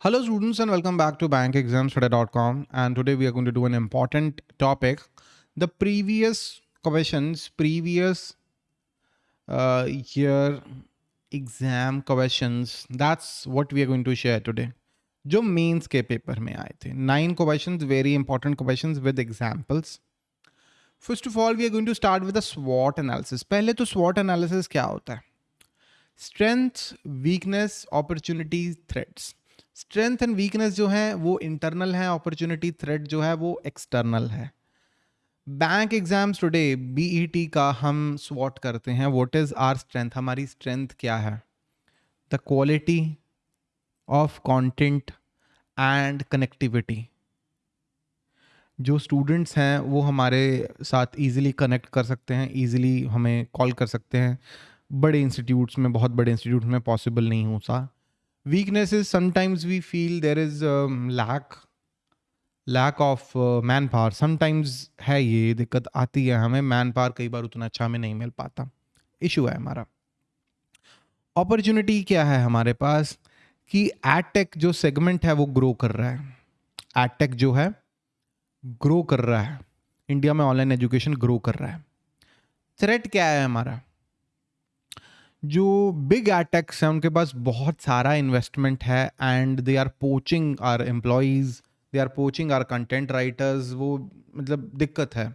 Hello students and welcome back to bankexamstoday.com and today we are going to do an important topic. The previous questions, previous uh, year exam questions, that's what we are going to share today. जो mains के paper में आए थे nine questions very important questions with examples first of all we are going to start with the स्वॉट analysis पहले तो स्वॉट analysis क्या होता है strength weakness opportunities threads Strength and weakness जो है, वो इंटरनल है अपॉर्चुनिटी थ्रेड जो है, वो एक्सटर्नल है। बैंक एग्ज़ाम्स टुडे बीईटी का हम स्वॉट करते हैं। व्हाट इज़ आर स्ट्रेंथ हमारी स्ट्रेंथ क्या है? The quality of content and connectivity जो स्टूडेंट्स हैं, वो हमारे साथ इजीली कनेक्ट कर सकते हैं इजीली हमें कॉल कर सकते हैं। बड़े इंस्टीट्यूट्स में, बहुत बड़े इंस्टीट्यूट में पॉसिबल नहीं होता weaknesses sometimes we feel there is um, lack lack of uh, sometimes है ये दिक्कत आती है हमें मैन पावर कई बार उतना अच्छा हमें नहीं मिल पाता। इशू है हमारा। अपॉर्चुनिटी क्या है हमारे पास? कि एडटेक जो सेगमेंट है वो ग्रो कर रहा है। एडटेक जो है ग्रो कर रहा है। इंडिया में ऑनलाइन एजुकेशन ग्रो कर रहा है। थ्रेट क्या है हमारा? जो बिग एटेक्स हैं उनके पास बहुत सारा इन्वेस्टमेंट है and they are poaching our employees they are poaching our content writers वो मतलब दिक्कत है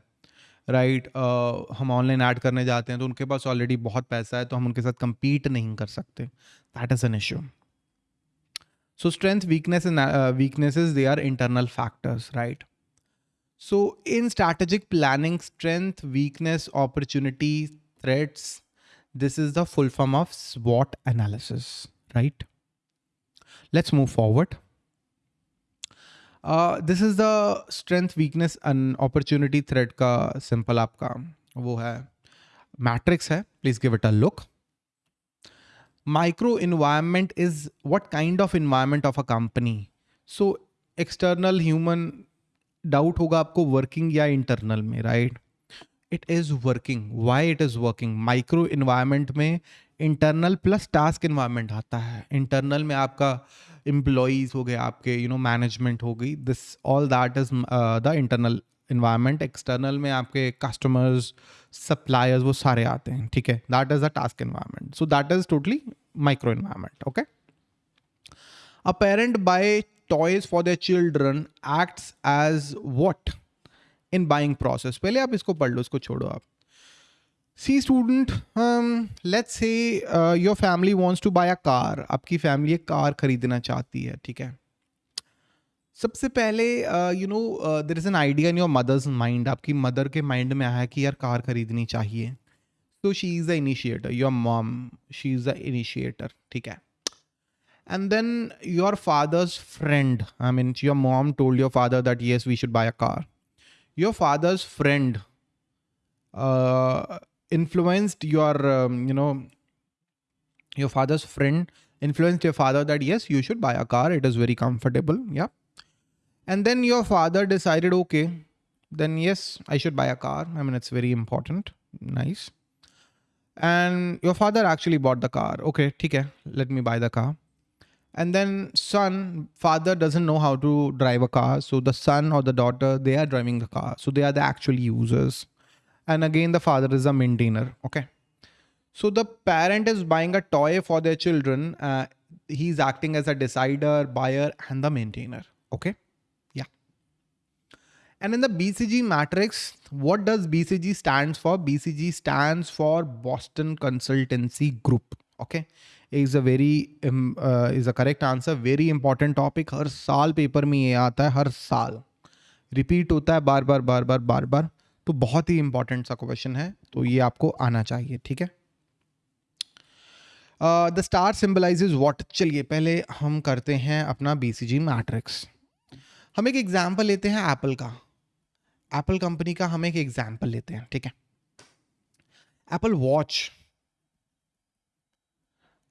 राइट right, uh, हम ऑनलाइन ऐड करने जाते हैं तो उनके पास ऑलरेडी बहुत पैसा है तो हम उनके साथ कंपीट नहीं कर सकते। That is an issue so strength weakness weaknesses they are internal factors right so in strategic planning strength weakness opportunity threats this is the full form of SWOT analysis, right? Let's move forward. Uh, this is the strength, weakness and opportunity threat ka simple आपका वो है matrix है. Please give it a look. Micro environment is what kind of environment of a company. So external human doubt होगा आपको working या internal में, right? It is working why it is working micro environment में internal plus task environment आता है. Internal में आपका employees हो गए, आपके यू नो मैनेजमेंट हो गई. This all that is the internal environment external में आपके कस्टमर्स सप्लायर्स वो सारे आते हैं, ठीक है? That is the task environment so that is totally micro environment okay a parent buy toys for the children acts as what in buying process पहले आप इसको पढ़ लो, इसको छोड़ो आप। See student let's say your family wants to buy a car आपकी family एक कार खरीदना चाहती है, ठीक है? सबसे पहले you know there is an idea in your mother's mind आपकी मदर के माइंड में आया कि यार कार खरीदनी चाहिए। तो she is the initiator your mom she is the initiator ठीक है? And then your father's friend I mean your mom told your father that yes we should buy a car. Your father's friend uh, influenced your um, you know your father's friend influenced your father that yes you should buy a car. It is very comfortable. Yeah. And then your father decided okay then yes i should buy a car. I mean it's very important. Nice. And your father actually bought the car. Okay okay let me buy the car and then son father doesn't know how to drive a car. So the son or the daughter they are driving the car. So they are the actual users. And again the father is a maintainer. Okay. So the parent is buying a toy for their children. Uh, he's acting as a decider buyer and the maintainer. Okay? Yeah. And in the bcg matrix what does bcg stands for? Bcg stands for boston consultancy group. Okay is a very is a correct answer very important topic हर साल paper में ये आता है, हर साल। Repeat होता है बार बार बार बार बार बार। तो बहुत ही इंपॉर्टेंट सा क्वेश्चन है। तो ये आपको आना चाहिए, ठीक है? द स्टार सिंबलाइजेज वॉट चलिए, पहले हम करते हैं अपना बी सी जी मैट्रिक्स हम एक एग्ज़ाम्पल लेते हैं एप्पल का। एप्पल कंपनी का हम एक एग्ज़ाम्पल लेते हैं, ठीक है? Apple watch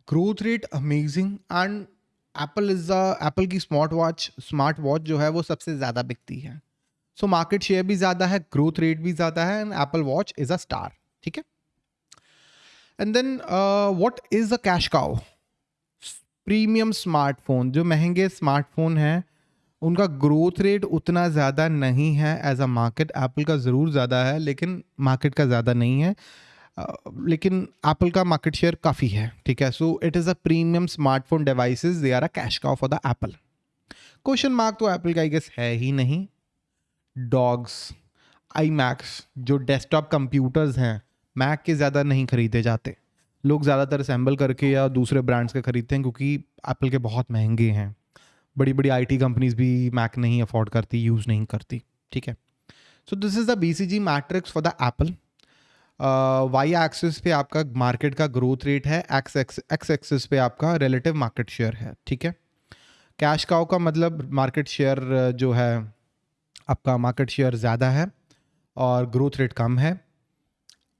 growth rate amazing and Apple is Apple की स्मार्ट वॉच स्मार्ट वॉच जो है वो सबसे ज़्यादा बिकती है। सो मार्केट शेयर भी ज़्यादा है ग्रोथ रेट भी ज़्यादा है and Apple watch is a star ठीक है? And then what is a cash cow premium smartphone जो महँगे स्मार्टफ़ोन हैं, उनका ग्रोथ रेट उतना ज़्यादा नहीं है एज अ मार्केट एप्पल का ज़रूर ज़्यादा है, लेकिन मार्केट का ज़्यादा नहीं है। लेकिन एप्पल का मार्केट शेयर काफ़ी है, ठीक है? So it is a premium smartphone devices they are a cash cow for the Apple question mark तो एप्पल का आई गेस है ही नहीं. डॉग्स आई मैक्स जो डेस्कटॉप कंप्यूटर्स हैं मैक के ज़्यादा नहीं खरीदे जाते. लोग ज़्यादातर असेंबल करके या दूसरे ब्रांड्स के खरीदते हैं, क्योंकि एप्पल के बहुत महँगे हैं. बड़ी बड़ी आईटी कंपनीज़ भी मैक नहीं अफोर्ड करती यूज़ नहीं करती, ठीक है? So this is the B C G matrix for the Apple Y axis पे आपका मार्केट का ग्रोथ रेट है एक्स एक्स एक्स एक्सिस पे आपका रिलेटिव मार्केट शेयर है, ठीक है? कैश काउ का मतलब मार्केट शेयर जो है, आपका मार्केट शेयर ज़्यादा है और ग्रोथ रेट कम है।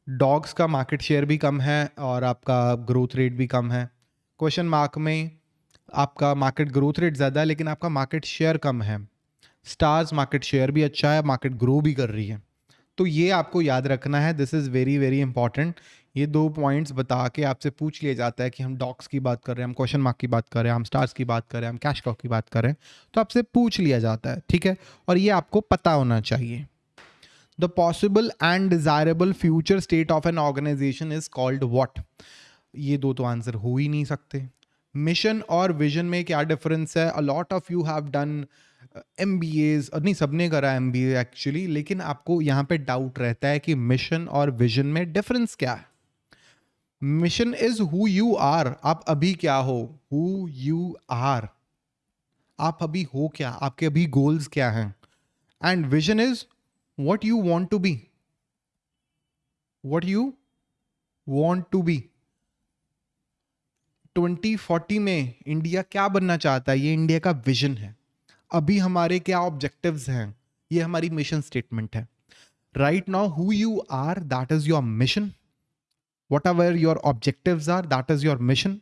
डॉग्स का मार्केट शेयर भी कम है और आपका ग्रोथ रेट भी कम है। क्वेश्चन मार्क में आपका मार्केट ग्रोथ रेट ज़्यादा है, लेकिन आपका मार्केट शेयर कम है। स्टार्स मार्केट शेयर भी अच्छा है मार्केट ग्रो भी कर रही है। तो ये आपको याद रखना है this is very very important ये दो पॉइंट्स बता के आपसे पूछ लिया जाता है कि हम डॉक्स की बात कर रहे हैं, हम क्वेश्चन मार्क की बात कर रहे हैं, हम स्टार्स की बात कर रहे हैं, हम कैश कॉक की बात कर रहे हैं तो आपसे पूछ लिया जाता है, ठीक है? और ये आपको पता होना चाहिए। The possible and desirable future state of an organisation is called what ये दो तो आंसर हो ही नहीं सकते। मिशन और विजन में क्या डिफरेंस है? A lot of you have done M B as नहीं, सबने करा एम बी एक्चुअली लेकिन आपको यहाँ पे डाउट रहता है कि मिशन और विजन में डिफरेंस क्या है। Mission is who you are आप अभी क्या हो? हु यू आर आप अभी हो क्या? आपके अभी गोल्स क्या हैं? And vision is what you want to be what you want to be twenty forty में इंडिया क्या बनना चाहता है? ये इंडिया का विजन है। अभी हमारे क्या ऑब्जेक्टिव्स हैं? ये हमारी मिशन स्टेटमेंट है। Right now who you are that is your mission whatever your objectives are that is your mission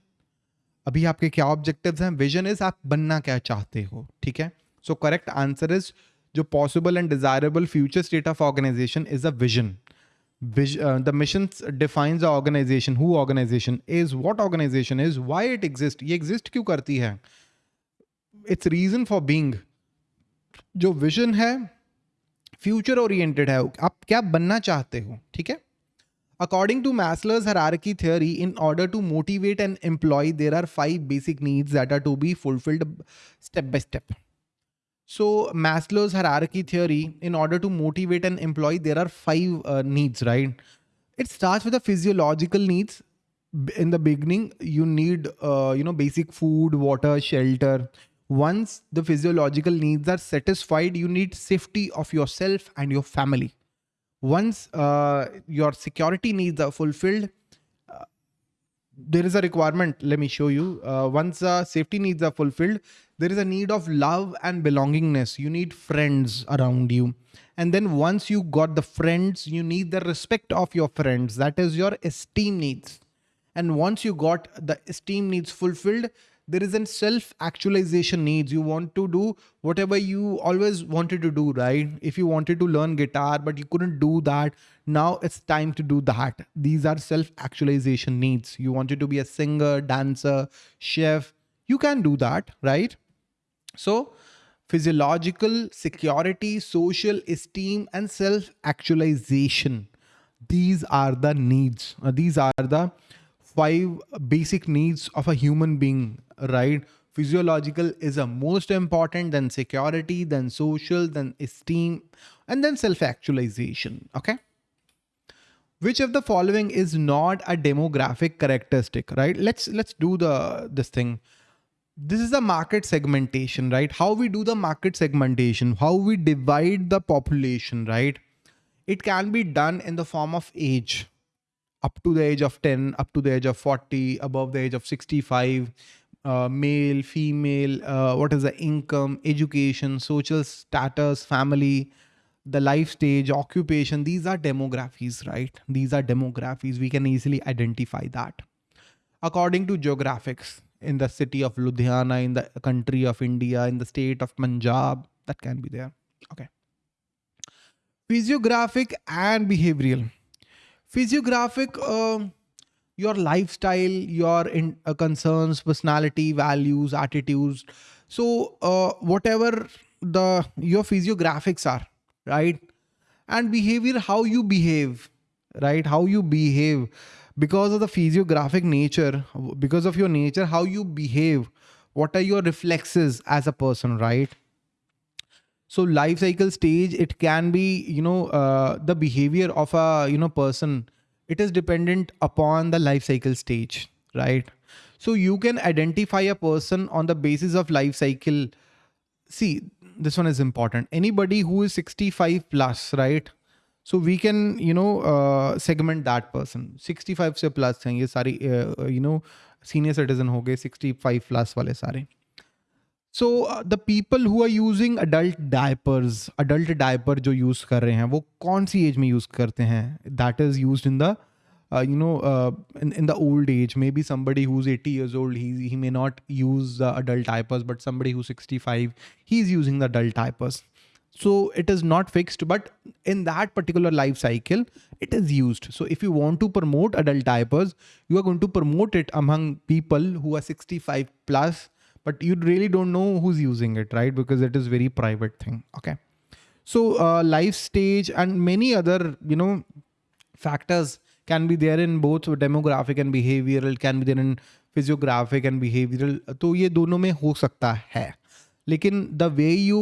अभी आपके क्या ऑब्जेक्टिव्स हैं? विजन इज़ आप बनना क्या चाहते हो, ठीक है? सो करेक्ट आंसर इज़ जो possible and desirable future state of organisation is a vision the mission the organisation who organisation is what organisation is why it exist ये एग्जिस्ट क्यों करती है? इट्स रीजन फॉर बींग जो vision है future oriented है आप क्या बनना चाहते हो ठीक है according to Maslow's hierarchy theory in order to motivate an employee there are five basic needs that are to be fulfilled step by step so maslow's hierarchy theory in order to motivate an employee there are five uh, needs right it starts with the physiological needs in the beginning you need uh, you know basic food water shelter once the physiological needs are satisfied, you need safety of yourself and your family. Once uh, your security needs are fulfilled, uh, there is a requirement. Let me show you. Uh, once safety needs are fulfilled, there is a need of love and belongingness. You need friends around you. And then once you got the friends, you need the respect of your friends. That is your esteem needs. And once you got the esteem needs fulfilled, there is a self actualization needs. You want to do whatever you always wanted to do right? If you wanted to learn guitar but you couldn't do that now it's time to do that. These are self actualization needs. You wanted to be a singer dancer chef you can do that right? So physiological security social esteem and self actualization. These are the needs. Uh, these are the five basic needs of a human being right? Physiological is a most important, then security, then social, then esteem, and then self-actualization, okay? Which of the following is not a demographic characteristic, right? Let's let's do the this thing. This is the market segmentation, right? How we do the market segmentation, how we divide the population, right? It can be done in the form of age, up to the age of 10, up to the age of 40, above the age of 65, uh, male, female, uh, what is the income, education, social status, family, the life stage, occupation. These are demographies, right? These are demographies. We can easily identify that. According to geographics, in the city of Ludhiana, in the country of India, in the state of Punjab, that can be there. Okay. Physiographic and behavioral. Physiographic, uh, your lifestyle your in, uh, concerns personality values attitudes. So uh, whatever the your physiographics are right? And behavior how you behave right? How you behave. Because of the physiographic nature because of your nature how you behave. What are your reflexes as a person right so life cycle stage it can be you know uh, the behavior of a you know person it is dependent upon the life cycle stage right so you can identify a person on the basis of life cycle see this one is important anybody who is 65 plus right so we can you know uh, segment that person 65 से plus हैं ये सारी uh, you know senior citizen हो गए 65 plus वाले सारे so uh, the people who are using adult diapers adult diaper जो use कर रहे हैं वो कौन सी age में use करते हैं that is used in the uh, you know uh, in, in the old age maybe somebody who's 80 years old he, he may not use uh, adult diapers but somebody who's 65 he's using the adult diapers so it is not fixed but in that particular life cycle it is used so if you want to promote adult diapers you are going to promote it among people who are 65 plus but you really don't know who's using it right because it is very private thing okay so uh, life stage and many other you know factors can be there in both demographic and behavioral can be there in physiographic and behavioral तो ये दोनों में हो सकता है लेकिन the way you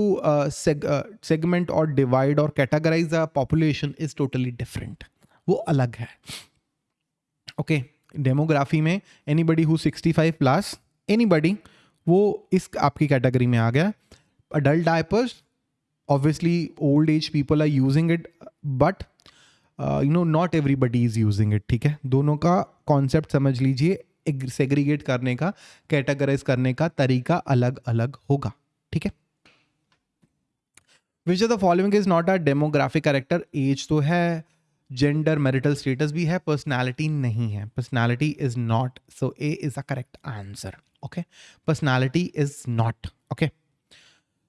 segment और divide और categorise the population is totally different वो अलग है ओके okay, डेमोग्राफी में anybody who sixty five plus anybody वो इस आपकी कैटेगरी में आ गया। Adult diapers obviously old age people are using it but you know not everybody is using it ठीक है? दोनों का कॉन्सेप्ट समझ लीजिए सेग्रीगेट करने का कैटेगराइज करने का तरीका अलग अलग होगा, ठीक है? Which of the following is not a demographic character age तो है जेंडर मैरिटल स्टेटस भी है पर्सनैलिटी नहीं है personality is not so a is a correct answer okay personality is not okay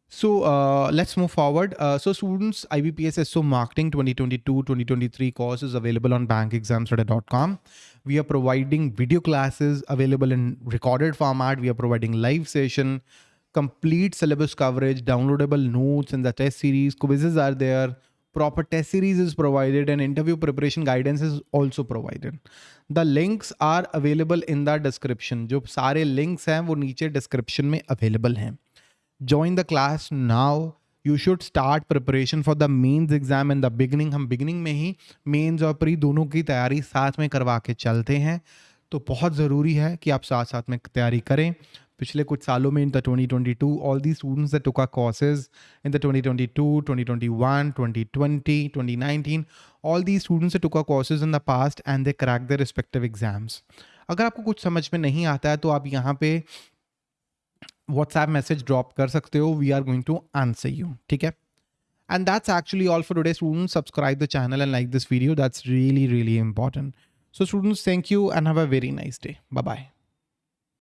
So uh, let's move forward. Uh, so students, IBPS SO Marketing 2022-2023 course is available on bankexamstudy.com. We are providing video classes available in recorded format. We are providing live session, complete syllabus coverage, downloadable notes in the test series, quizzes are there, Proper test series is provided and interview preparation guidance is also provided. The links are available in the description. जो सारे links हैं वो नीचे description में available हैं. Join the class now. You should start preparation for the mains exam in the beginning. हम beginning में ही mains और pre दोनों की तैयारी साथ में करवा के चलते हैं तो बहुत ज़रूरी है कि आप साथ साथ में तैयारी करें पिछले कुछ सालों में in the 2022 all the students that took courses in the 2022 2021 2020 2019 all the students that took courses in the past and they crack the respective exams अगर आपको कुछ समझ में नहीं आता है तो आप यहाँ पे व्हाट्सएप मैसेज ड्रॉप कर सकते हो। We are going to answer you ठीक है? And that's actually all for today student subscribe the channel and like this video that's really really important so students thank you and have a very nice day bye